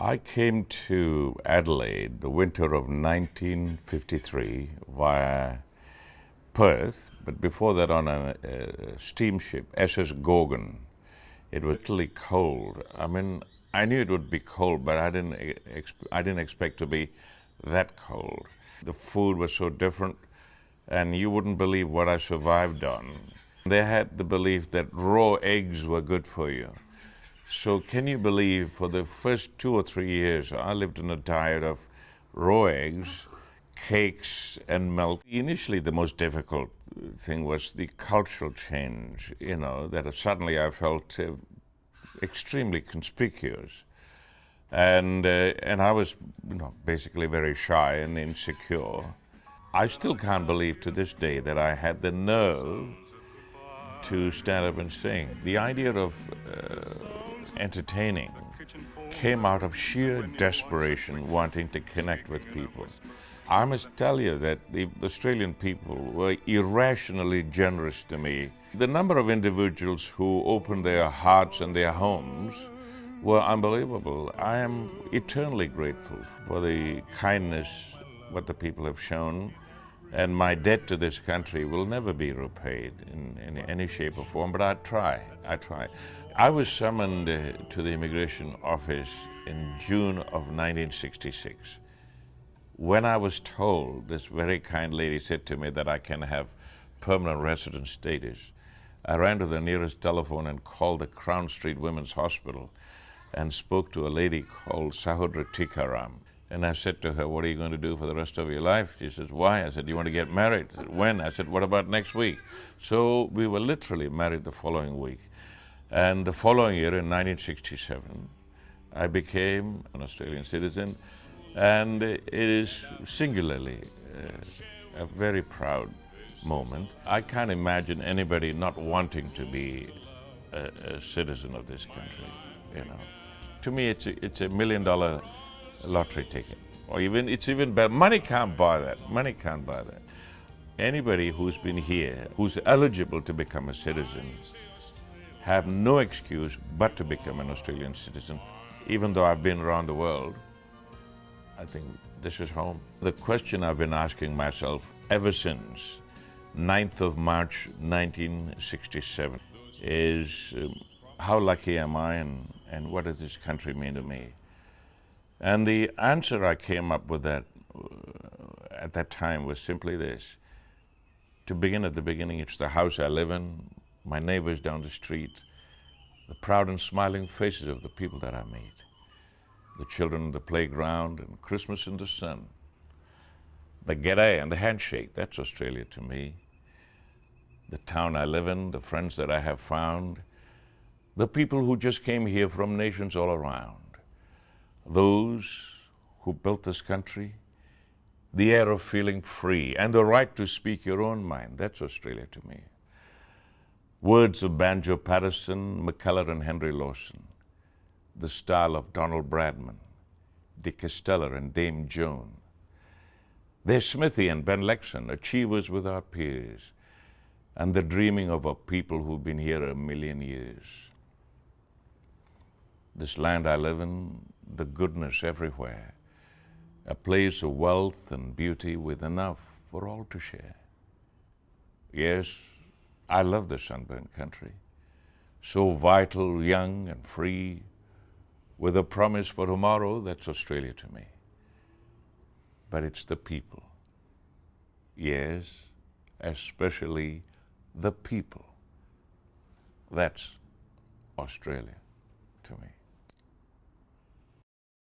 I came to Adelaide the winter of 1953 via Perth, but before that on a, a steamship, SS Gorgon. It was really cold. I mean, I knew it would be cold, but I didn't, I didn't expect to be that cold. The food was so different, and you wouldn't believe what I survived on. They had the belief that raw eggs were good for you. So can you believe for the first two or three years, I lived on a diet of raw eggs, cakes and milk. Initially, the most difficult thing was the cultural change, you know, that suddenly I felt uh, extremely conspicuous. And, uh, and I was, you know, basically very shy and insecure. I still can't believe to this day that I had the nerve to stand up and sing. The idea of uh, entertaining came out of sheer desperation wanting to connect with people. I must tell you that the Australian people were irrationally generous to me. The number of individuals who opened their hearts and their homes were unbelievable. I am eternally grateful for the kindness what the people have shown and my debt to this country will never be repaid in, in any shape or form, but I try, I try. I was summoned uh, to the immigration office in June of 1966. When I was told, this very kind lady said to me that I can have permanent resident status, I ran to the nearest telephone and called the Crown Street Women's Hospital and spoke to a lady called Sahodra Tikaram. And I said to her, what are you going to do for the rest of your life? She says, why? I said, do you want to get married? Said, when? I said, what about next week? So we were literally married the following week. And the following year, in 1967, I became an Australian citizen. And it is singularly uh, a very proud moment. I can't imagine anybody not wanting to be a, a citizen of this country, you know. To me, it's a, it's a million dollar lottery ticket. Or even, it's even better. Money can't buy that. Money can't buy that. Anybody who's been here, who's eligible to become a citizen, have no excuse but to become an Australian citizen. Even though I've been around the world, I think this is home. The question I've been asking myself ever since 9th of March 1967 is um, how lucky am I and, and what does this country mean to me? And the answer I came up with that uh, at that time was simply this. To begin at the beginning, it's the house I live in, my neighbors down the street, the proud and smiling faces of the people that I meet, the children in the playground and Christmas in the sun, the g'day and the handshake, that's Australia to me, the town I live in, the friends that I have found, the people who just came here from nations all around, those who built this country, the air of feeling free and the right to speak your own mind. That's Australia to me. Words of Banjo Paterson, Mackellar and Henry Lawson. The style of Donald Bradman, Dick Casteller and Dame Joan. There's Smithy and Ben Lexcen, achievers without peers, and the dreaming of a people who've been here a million years. This land I live in, the goodness everywhere, a place of wealth and beauty with enough for all to share. Yes, I love the sunburned country, so vital, young and free, with a promise for tomorrow, that's Australia to me. But it's the people. Yes, especially the people. That's Australia to me.